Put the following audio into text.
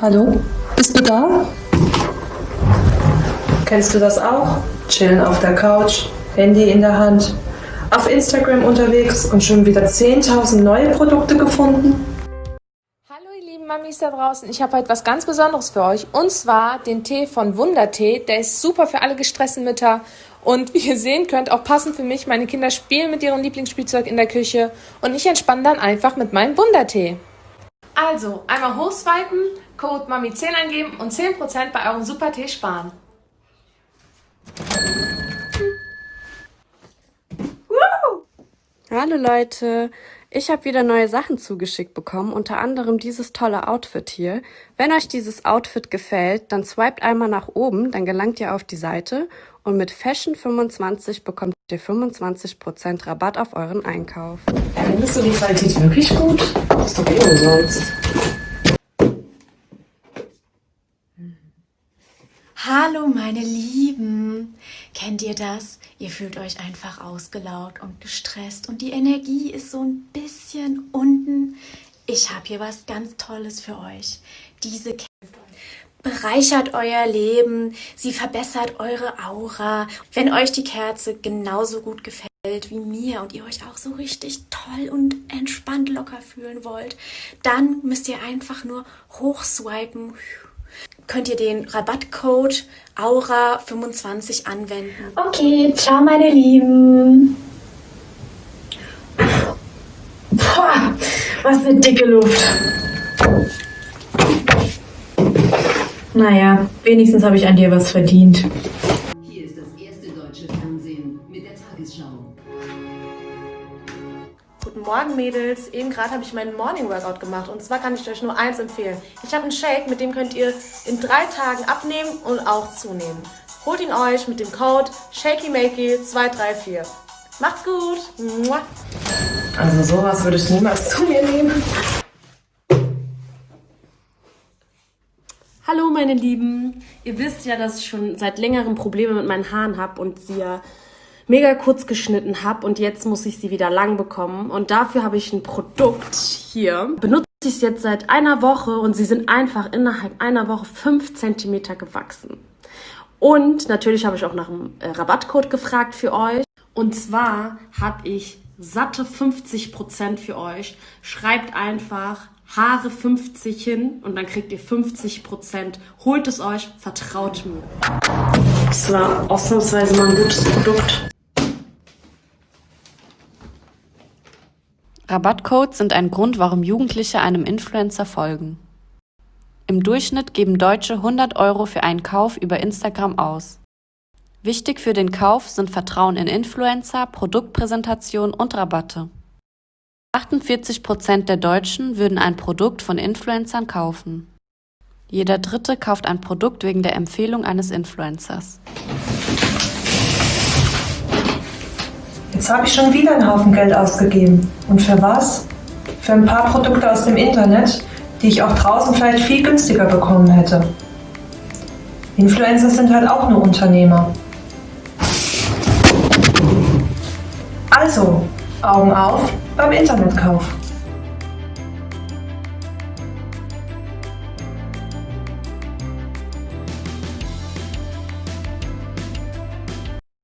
Hallo? Bist du da? Kennst du das auch? Chillen auf der Couch, Handy in der Hand, auf Instagram unterwegs und schon wieder 10.000 neue Produkte gefunden? Hallo ihr lieben Mamis da draußen, ich habe heute was ganz Besonderes für euch und zwar den Tee von Wundertee. Der ist super für alle gestressten Mütter und wie ihr sehen könnt, auch passend für mich. Meine Kinder spielen mit ihrem Lieblingsspielzeug in der Küche und ich entspanne dann einfach mit meinem Wundertee. Also, einmal hochswipen, Code MAMI10 eingeben und 10% bei eurem Supertee sparen. Hallo Leute, ich habe wieder neue Sachen zugeschickt bekommen, unter anderem dieses tolle Outfit hier. Wenn euch dieses Outfit gefällt, dann swiped einmal nach oben, dann gelangt ihr auf die Seite und mit Fashion 25 bekommt ihr 25% Rabatt auf euren Einkauf. Findest du die Qualität wirklich gut? Das ist doch eh umsonst. Hallo meine Lieben, kennt ihr das? Ihr fühlt euch einfach ausgelaugt und gestresst und die Energie ist so ein bisschen unten. Ich habe hier was ganz Tolles für euch. Diese bereichert euer Leben, sie verbessert eure Aura. Wenn euch die Kerze genauso gut gefällt wie mir und ihr euch auch so richtig toll und entspannt locker fühlen wollt, dann müsst ihr einfach nur hochswipen könnt ihr den Rabattcode Aura25 anwenden. Okay, ciao meine Lieben. Boah, was eine dicke Luft. Naja, wenigstens habe ich an dir was verdient. Hier ist das erste deutsche Fernsehen mit der Tagesschau. Guten Morgen Mädels, eben gerade habe ich meinen Morning Workout gemacht und zwar kann ich euch nur eins empfehlen. Ich habe einen Shake, mit dem könnt ihr in drei Tagen abnehmen und auch zunehmen. Holt ihn euch mit dem Code SHAKYMAKEY234. Macht's gut! Also sowas würde ich niemals zu mir nehmen. Hallo meine Lieben, ihr wisst ja, dass ich schon seit längerem Probleme mit meinen Haaren habe und sie ja mega kurz geschnitten habe und jetzt muss ich sie wieder lang bekommen und dafür habe ich ein Produkt hier. Benutze ich es jetzt seit einer Woche und sie sind einfach innerhalb einer Woche 5 cm gewachsen. Und natürlich habe ich auch nach einem äh, Rabattcode gefragt für euch. Und zwar habe ich satte 50% für euch. Schreibt einfach Haare 50 hin und dann kriegt ihr 50 Prozent. Holt es euch, vertraut mir. Das war ausnahmsweise mal ein gutes Produkt. Rabattcodes sind ein Grund, warum Jugendliche einem Influencer folgen. Im Durchschnitt geben Deutsche 100 Euro für einen Kauf über Instagram aus. Wichtig für den Kauf sind Vertrauen in Influencer, Produktpräsentation und Rabatte. 48 Prozent der Deutschen würden ein Produkt von Influencern kaufen. Jeder Dritte kauft ein Produkt wegen der Empfehlung eines Influencers. Jetzt habe ich schon wieder einen Haufen Geld ausgegeben. Und für was? Für ein paar Produkte aus dem Internet, die ich auch draußen vielleicht viel günstiger bekommen hätte. Influencer sind halt auch nur Unternehmer. Also, Augen auf beim Internetkauf.